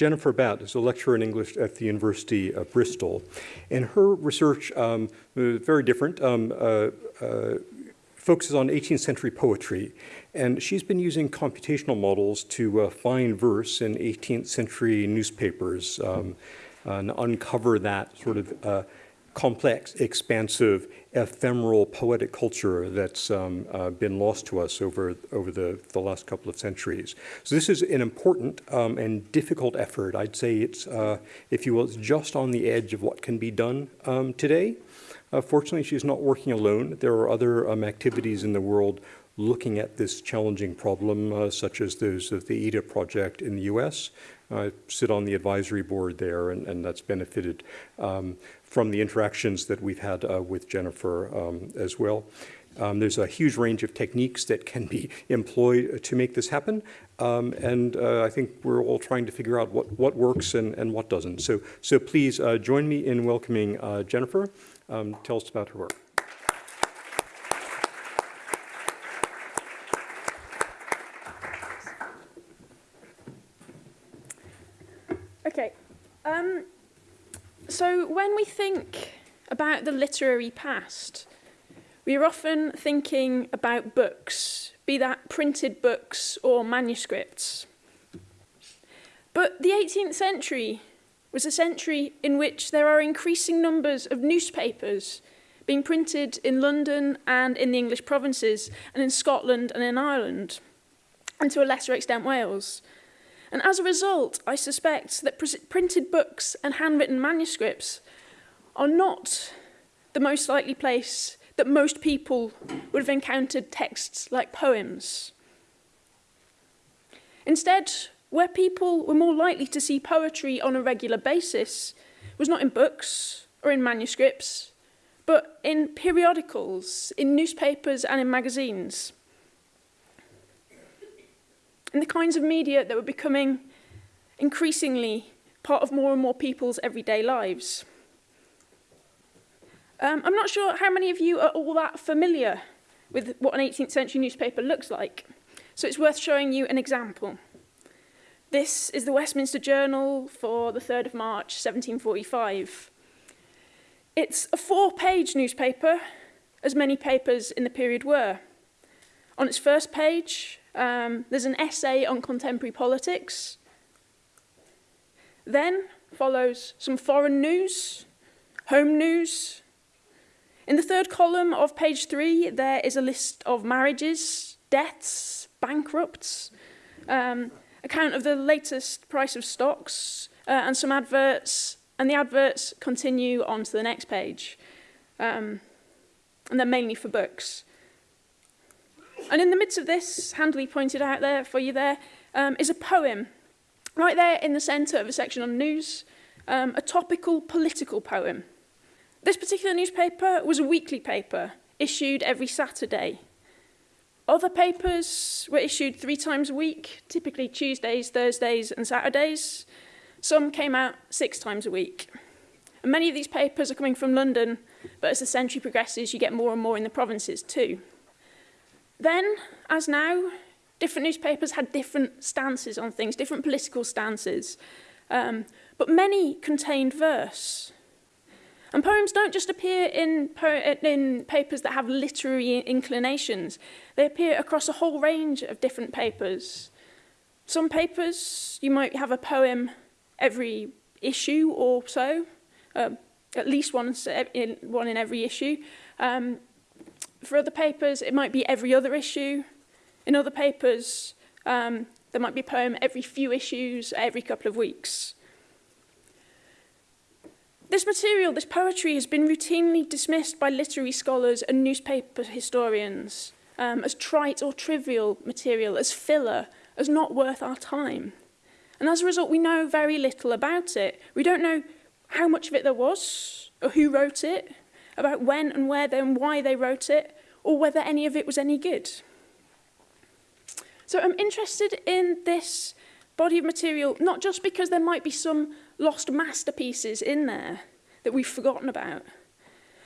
Jennifer Batt is a lecturer in English at the University of Bristol. And her research, um, very different, um, uh, uh, focuses on 18th century poetry. And she's been using computational models to uh, find verse in 18th century newspapers um, and uncover that sort of uh, complex, expansive, ephemeral poetic culture that's um, uh, been lost to us over, over the, the last couple of centuries. So this is an important um, and difficult effort. I'd say it's, uh, if you will, it's just on the edge of what can be done um, today. Uh, fortunately, she's not working alone. There are other um, activities in the world looking at this challenging problem, uh, such as those of the Aida project in the US. I sit on the advisory board there, and, and that's benefited um, from the interactions that we've had uh, with Jennifer um, as well. Um, there's a huge range of techniques that can be employed to make this happen. Um, and uh, I think we're all trying to figure out what, what works and, and what doesn't. So, so please uh, join me in welcoming uh, Jennifer. Um, tell us about her work. So when we think about the literary past, we are often thinking about books, be that printed books or manuscripts. But the 18th century was a century in which there are increasing numbers of newspapers being printed in London and in the English provinces and in Scotland and in Ireland and to a lesser extent Wales. And as a result, I suspect that pr printed books and handwritten manuscripts are not the most likely place that most people would have encountered texts like poems. Instead, where people were more likely to see poetry on a regular basis was not in books or in manuscripts, but in periodicals, in newspapers and in magazines. In the kinds of media that were becoming increasingly part of more and more people's everyday lives. Um, I'm not sure how many of you are all that familiar with what an 18th century newspaper looks like, so it's worth showing you an example. This is the Westminster Journal for the 3rd of March 1745. It's a four-page newspaper, as many papers in the period were. On its first page, um, there's an essay on contemporary politics. Then follows some foreign news, home news. In the third column of page three, there is a list of marriages, deaths, bankrupts, um, account of the latest price of stocks uh, and some adverts, and the adverts continue on to the next page. Um, and they're mainly for books. And in the midst of this, handily pointed out there for you there, um, is a poem. Right there in the centre of a section on news, um, a topical political poem. This particular newspaper was a weekly paper, issued every Saturday. Other papers were issued three times a week, typically Tuesdays, Thursdays and Saturdays. Some came out six times a week. And many of these papers are coming from London, but as the century progresses, you get more and more in the provinces too. Then, as now, different newspapers had different stances on things, different political stances. Um, but many contained verse. And poems don't just appear in, in papers that have literary inclinations. They appear across a whole range of different papers. Some papers, you might have a poem every issue or so, uh, at least one in, one in every issue. Um, for other papers, it might be every other issue. In other papers, um, there might be a poem every few issues, every couple of weeks. This material, this poetry, has been routinely dismissed by literary scholars and newspaper historians um, as trite or trivial material, as filler, as not worth our time. And as a result, we know very little about it. We don't know how much of it there was, or who wrote it, about when and where and why they wrote it, or whether any of it was any good. So I'm interested in this body of material, not just because there might be some lost masterpieces in there that we've forgotten about,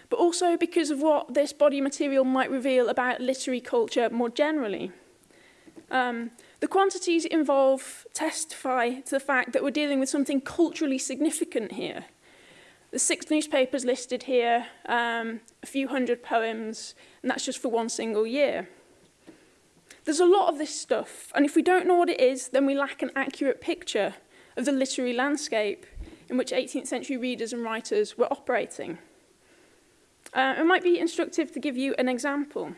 but also because of what this body of material might reveal about literary culture more generally. Um, the quantities involved testify to the fact that we're dealing with something culturally significant here. The six newspapers listed here, um, a few hundred poems, and that's just for one single year. There's a lot of this stuff, and if we don't know what it is, then we lack an accurate picture of the literary landscape in which 18th century readers and writers were operating. Uh, it might be instructive to give you an example.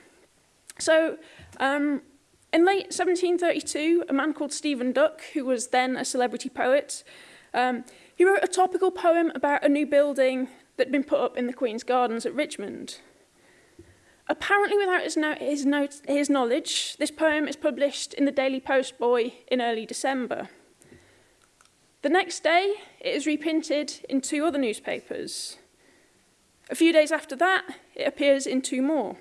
So, um, in late 1732, a man called Stephen Duck, who was then a celebrity poet, um, he wrote a topical poem about a new building that had been put up in the Queen's Gardens at Richmond. Apparently without his, no his, note his knowledge, this poem is published in the Daily Post Boy in early December. The next day, it is reprinted in two other newspapers. A few days after that, it appears in two more.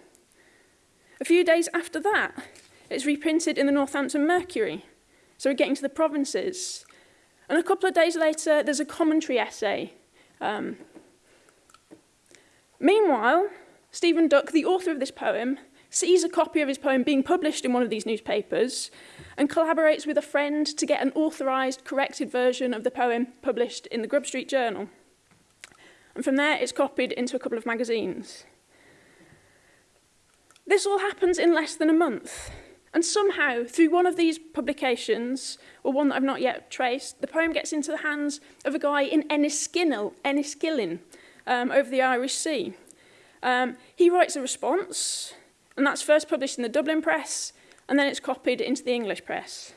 A few days after that, it's reprinted in the Northampton Mercury. So we're getting to the provinces. And a couple of days later, there's a commentary essay. Um, meanwhile, Stephen Duck, the author of this poem, sees a copy of his poem being published in one of these newspapers and collaborates with a friend to get an authorised, corrected version of the poem published in the Grub Street Journal. And from there, it's copied into a couple of magazines. This all happens in less than a month. And somehow, through one of these publications, or one that I've not yet traced, the poem gets into the hands of a guy in Enniskillen, Enniskillen um, over the Irish Sea. Um, he writes a response, and that's first published in the Dublin press, and then it's copied into the English press.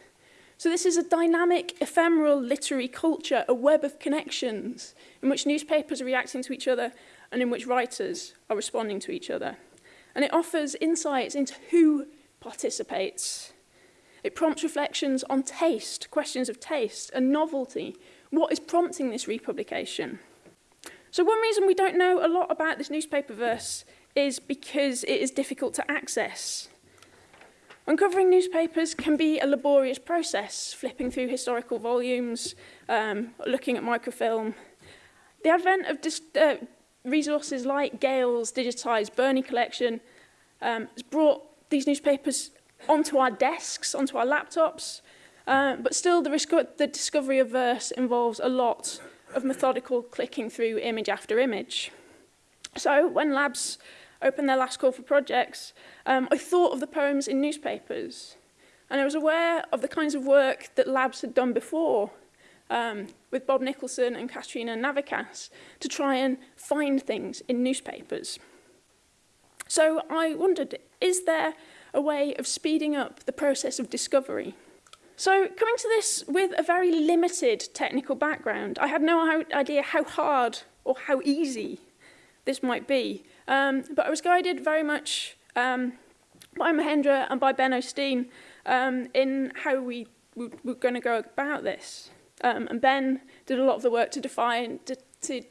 So this is a dynamic, ephemeral literary culture, a web of connections, in which newspapers are reacting to each other and in which writers are responding to each other. And it offers insights into who participates. It prompts reflections on taste, questions of taste and novelty. What is prompting this republication? So one reason we don't know a lot about this newspaper verse is because it is difficult to access. Uncovering newspapers can be a laborious process, flipping through historical volumes, um, looking at microfilm. The advent of uh, resources like Gale's digitised Burney collection um, has brought these newspapers onto our desks, onto our laptops. Uh, but still, the, the discovery of verse involves a lot of methodical clicking through image after image. So when labs opened their last call for projects, um, I thought of the poems in newspapers. And I was aware of the kinds of work that labs had done before um, with Bob Nicholson and Katrina Navikas to try and find things in newspapers. So I wondered Is there a way of speeding up the process of discovery? So coming to this with a very limited technical background, I had no idea how hard or how easy this might be. Um, but I was guided very much um, by Mahendra and by Ben Osteen um, in how we, were going to go about this. Um, and Ben did a lot of the work to define, to, to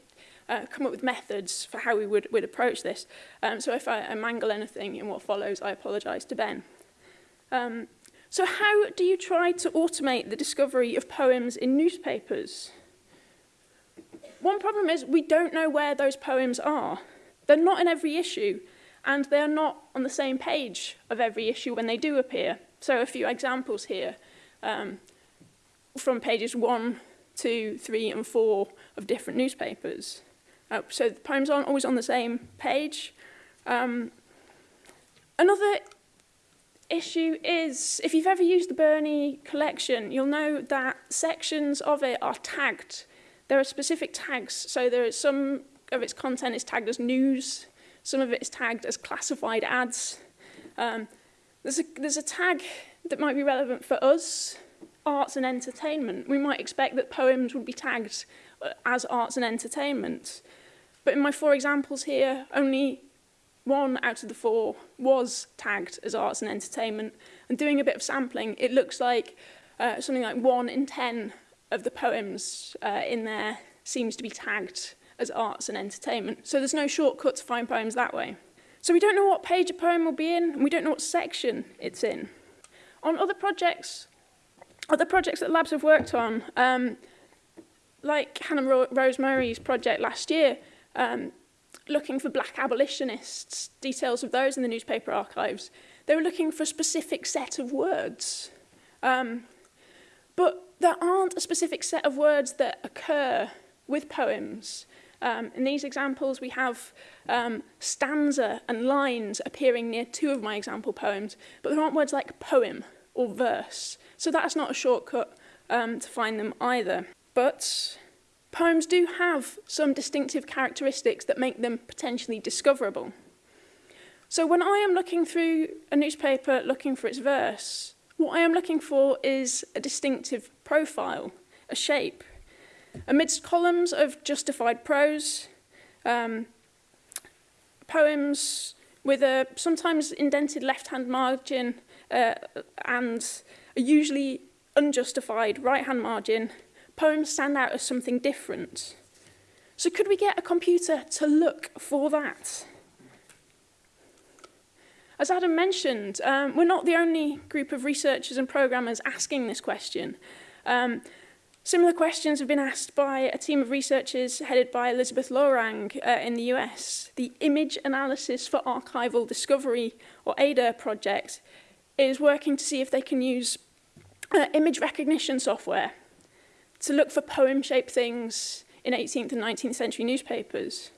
uh, come up with methods for how we would, would approach this. Um, so if I, I mangle anything in what follows, I apologise to Ben. Um, so how do you try to automate the discovery of poems in newspapers? One problem is we don't know where those poems are. They're not in every issue, and they're not on the same page of every issue when they do appear. So a few examples here um, from pages one, two, three, and four of different newspapers. Uh, so the poems aren't always on the same page. Um, another issue is, if you've ever used the Burney collection, you'll know that sections of it are tagged. There are specific tags, so there is some of its content is tagged as news, some of it is tagged as classified ads. Um, there's, a, there's a tag that might be relevant for us, arts and entertainment. We might expect that poems would be tagged uh, as arts and entertainment. But in my four examples here, only one out of the four was tagged as arts and entertainment. And doing a bit of sampling, it looks like uh, something like one in ten of the poems uh, in there seems to be tagged as arts and entertainment. So there's no shortcut to find poems that way. So we don't know what page a poem will be in, and we don't know what section it's in. On other projects, other projects that labs have worked on, um, like Hannah Ro Rose Murray's project last year, um, looking for black abolitionists, details of those in the newspaper archives. They were looking for a specific set of words. Um, but there aren't a specific set of words that occur with poems. Um, in these examples, we have um, stanza and lines appearing near two of my example poems, but there aren't words like poem or verse. So that's not a shortcut um, to find them either. But poems do have some distinctive characteristics that make them potentially discoverable. So when I am looking through a newspaper looking for its verse, what I am looking for is a distinctive profile, a shape. Amidst columns of justified prose, um, poems with a sometimes indented left-hand margin uh, and a usually unjustified right-hand margin, poems stand out as something different. So could we get a computer to look for that? As Adam mentioned, um, we're not the only group of researchers and programmers asking this question. Um, similar questions have been asked by a team of researchers headed by Elizabeth Lorang uh, in the US. The Image Analysis for Archival Discovery, or ADA project, is working to see if they can use uh, image recognition software to look for poem-shaped things in 18th and 19th century newspapers.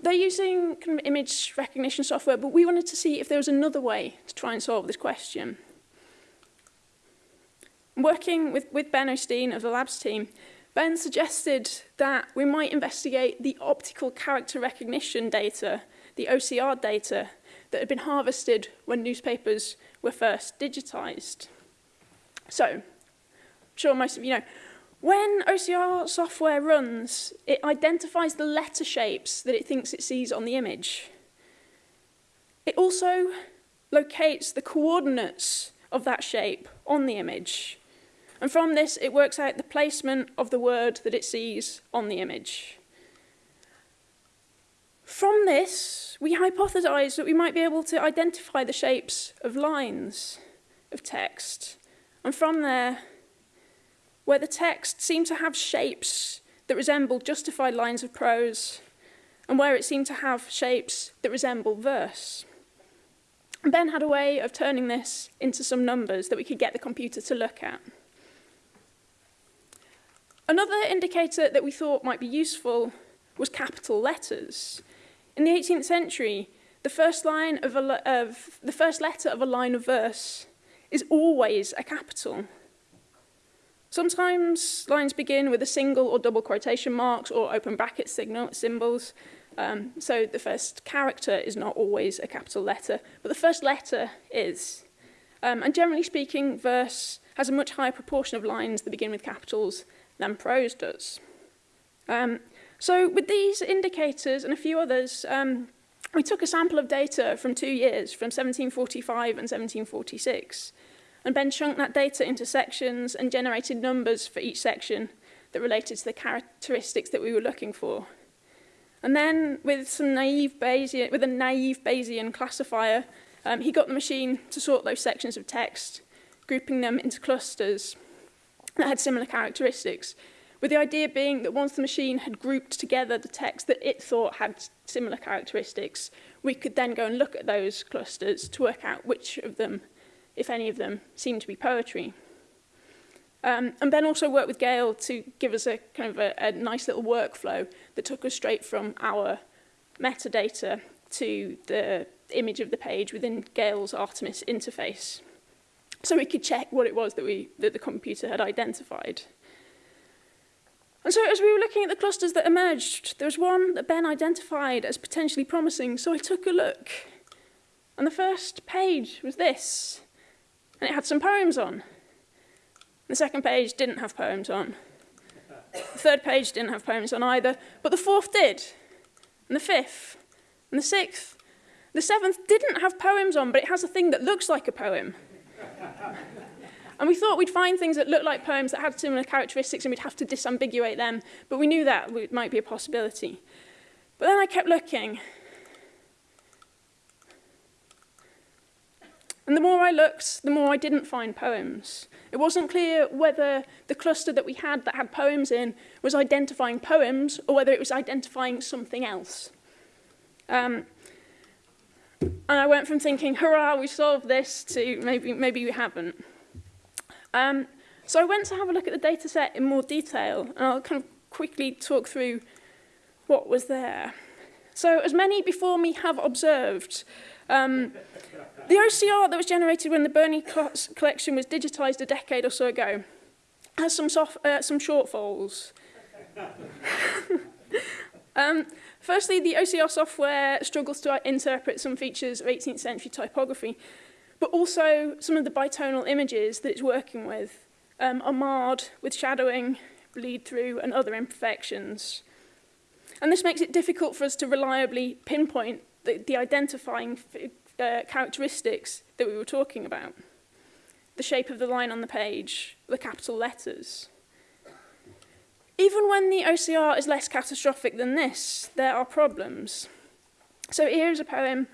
They're using kind of image recognition software, but we wanted to see if there was another way to try and solve this question. Working with, with Ben Osteen of the labs team, Ben suggested that we might investigate the optical character recognition data, the OCR data, that had been harvested when newspapers were first digitized. So, sure most of you know, when OCR software runs, it identifies the letter shapes that it thinks it sees on the image. It also locates the coordinates of that shape on the image. And from this, it works out the placement of the word that it sees on the image. From this, we hypothesize that we might be able to identify the shapes of lines of text. And from there, where the text seemed to have shapes that resembled justified lines of prose, and where it seemed to have shapes that resembled verse. And Ben had a way of turning this into some numbers that we could get the computer to look at. Another indicator that we thought might be useful was capital letters. In the 18th century, the first, line of, a, of the first letter of a line of verse is always a capital. Sometimes lines begin with a single or double quotation marks or open bracket signal symbols. Um, so the first character is not always a capital letter, but the first letter is. Um, and generally speaking, verse has a much higher proportion of lines that begin with capitals than prose does. Um, so with these indicators and a few others, um, we took a sample of data from two years, from 1745 and 1746. And Ben chunked that data into sections and generated numbers for each section that related to the characteristics that we were looking for. And then with some naive Bayesian, with a naive Bayesian classifier, um, he got the machine to sort those sections of text, grouping them into clusters that had similar characteristics, with the idea being that once the machine had grouped together the text that it thought had similar characteristics, we could then go and look at those clusters to work out which of them, if any of them seem to be poetry. Um, and Ben also worked with Gail to give us a kind of a, a nice little workflow that took us straight from our metadata to the image of the page within Gail's Artemis interface. So we could check what it was that, we, that the computer had identified. And so as we were looking at the clusters that emerged, there was one that Ben identified as potentially promising, so I took a look. And the first page was this and it had some poems on. The second page didn't have poems on. The third page didn't have poems on either, but the fourth did, and the fifth, and the sixth. The seventh didn't have poems on, but it has a thing that looks like a poem. and we thought we'd find things that looked like poems that had similar characteristics and we'd have to disambiguate them, but we knew that might be a possibility. But then I kept looking, And the more I looked, the more I didn't find poems. It wasn't clear whether the cluster that we had that had poems in was identifying poems or whether it was identifying something else. Um, and I went from thinking, hurrah, we solved this, to maybe, maybe we haven't. Um, so I went to have a look at the data set in more detail, and I'll kind of quickly talk through what was there. So as many before me have observed, Um, the OCR that was generated when the Burney collection was digitized a decade or so ago has some, soft, uh, some shortfalls. um, firstly, the OCR software struggles to interpret some features of 18th century typography, but also some of the bitonal images that it's working with um, are marred with shadowing, bleed through and other imperfections. And this makes it difficult for us to reliably pinpoint the, the identifying uh, characteristics that we were talking about. The shape of the line on the page, the capital letters. Even when the OCR is less catastrophic than this, there are problems. So here is a poem.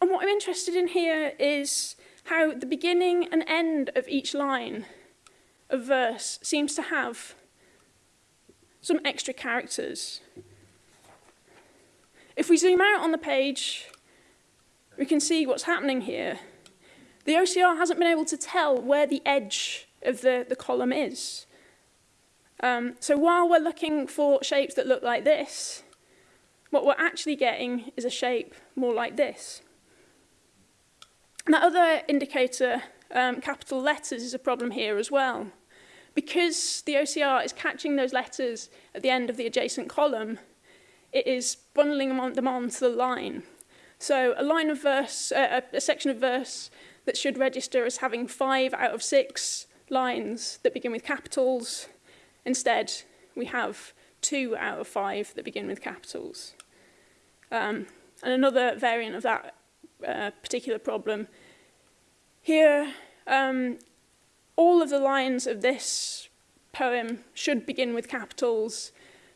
And what I'm interested in here is how the beginning and end of each line of verse seems to have some extra characters. If we zoom out on the page, we can see what's happening here. The OCR hasn't been able to tell where the edge of the, the column is. Um, so while we're looking for shapes that look like this, what we're actually getting is a shape more like this. And that other indicator, um, capital letters, is a problem here as well. Because the OCR is catching those letters at the end of the adjacent column, it is bundling them, on, onto the line. So a line of verse, uh, a, a section of verse that should register as having five out of six lines that begin with capitals. Instead, we have two out of five that begin with capitals. Um, and another variant of that uh, particular problem, here um, all of the lines of this poem should begin with capitals,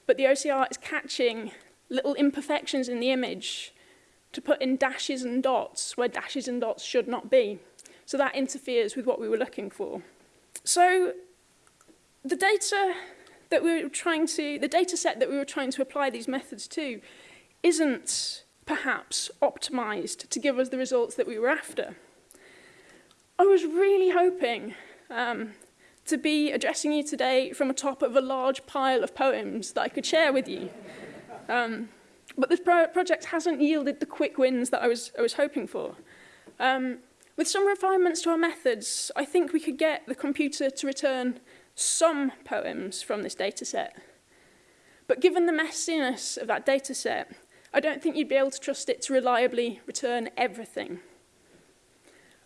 but the OCR is catching little imperfections in the image to put in dashes and dots where dashes and dots should not be. So that interferes with what we were looking for. So the data that we were trying to, the data set that we were trying to apply these methods to isn't perhaps optimized to give us the results that we were after. I was really hoping um, to be addressing you today from the top of a large pile of poems that I could share with you. Um, but this pro project hasn't yielded the quick wins that I was, I was hoping for. Um, with some refinements to our methods, I think we could get the computer to return some poems from this data set. But given the messiness of that data set, I don't think you'd be able to trust it to reliably return everything.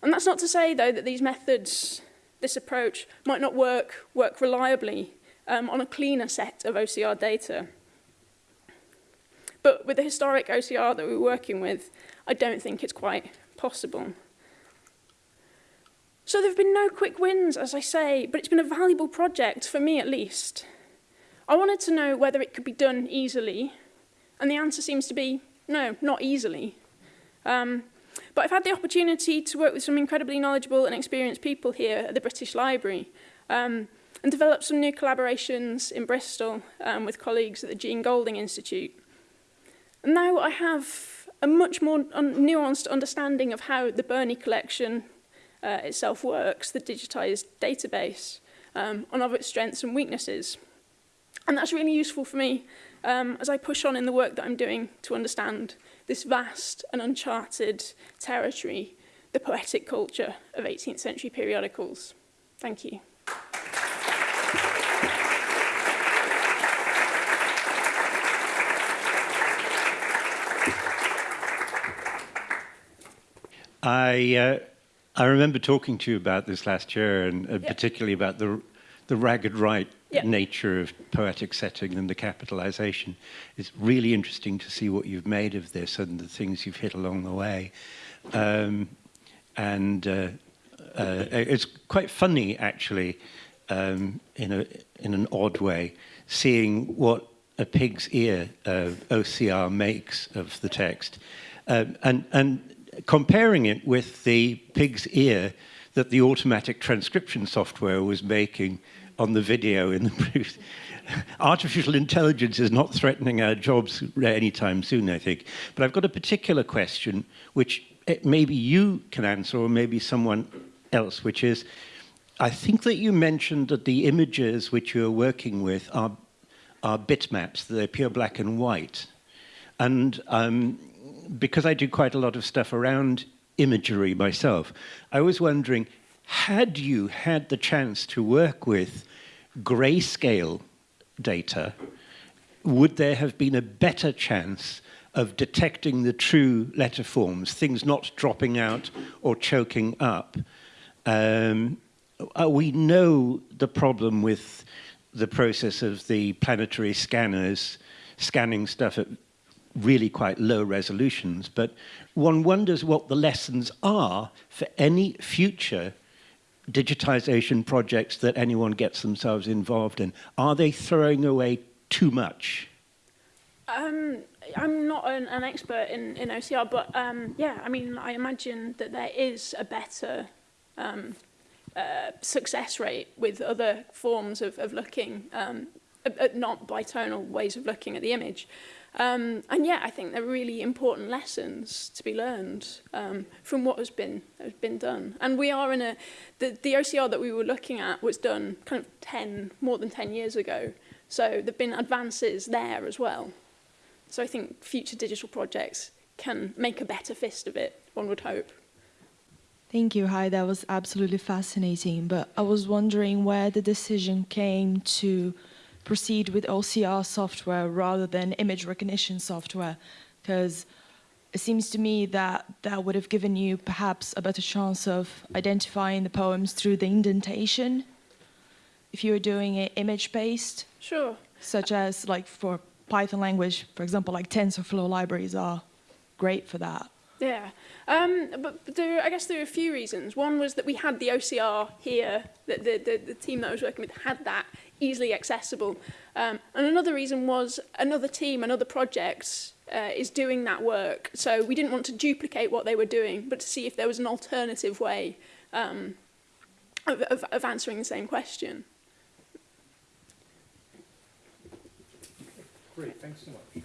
And that's not to say, though, that these methods, this approach, might not work, work reliably um, on a cleaner set of OCR data. But with the historic OCR that we're working with, I don't think it's quite possible. So there have been no quick wins, as I say, but it's been a valuable project, for me at least. I wanted to know whether it could be done easily, and the answer seems to be no, not easily. Um, but I've had the opportunity to work with some incredibly knowledgeable and experienced people here at the British Library um, and develop some new collaborations in Bristol um, with colleagues at the Jean Golding Institute. Now I have a much more un nuanced understanding of how the Burney collection uh, itself works, the digitized database, um, and of its strengths and weaknesses. And that's really useful for me um, as I push on in the work that I'm doing to understand this vast and uncharted territory, the poetic culture of 18th century periodicals. Thank you. I uh, I remember talking to you about this last year, and uh, yep. particularly about the the ragged right yep. nature of poetic setting and the capitalization. It's really interesting to see what you've made of this and the things you've hit along the way. Um, and uh, uh, it's quite funny, actually, um, in, a, in an odd way, seeing what a pig's ear uh, OCR makes of the text. Um, and, and comparing it with the pig's ear that the automatic transcription software was making on the video in the brief. Artificial intelligence is not threatening our jobs anytime soon, I think. But I've got a particular question, which eh, maybe you can answer, or maybe someone else, which is, I think that you mentioned that the images which you're working with are, are bitmaps, they're pure black and white. And um, because I do quite a lot of stuff around imagery myself, I was wondering, had you had the chance to work with grayscale data, would there have been a better chance of detecting the true letter forms, things not dropping out or choking up? Um, uh, we know the problem with the process of the planetary scanners scanning stuff at really quite low resolutions, but one wonders what the lessons are for any future digitization projects that anyone gets themselves involved in. Are they throwing away too much? Um, I'm not an, an expert in, in OCR, but um, yeah, I mean, I imagine that there is a better um, uh, success rate with other forms of, of looking, um, uh, uh, not bitonal ways of looking at the image. Um, and yeah, I think they're really important lessons to be learned um, from what has been has been done. And we are in a the, the OCR that we were looking at was done kind of 10 more than 10 years ago. So there've been advances there as well. So I think future digital projects can make a better fist of it, one would hope. Thank you. Hi, that was absolutely fascinating. But I was wondering where the decision came to proceed with OCR software rather than image recognition software, because it seems to me that that would have given you perhaps a better chance of identifying the poems through the indentation if you were doing it image-based, Sure. such as like for Python language, for example, like TensorFlow libraries are great for that. Yeah, um, but, there, I guess there are a few reasons. One was that we had the OCR here, that the, the, the team that I was working with had that easily accessible. Um, and another reason was another team, another project uh, is doing that work. So we didn't want to duplicate what they were doing, but to see if there was an alternative way um, of, of, of answering the same question. Great, thanks so much.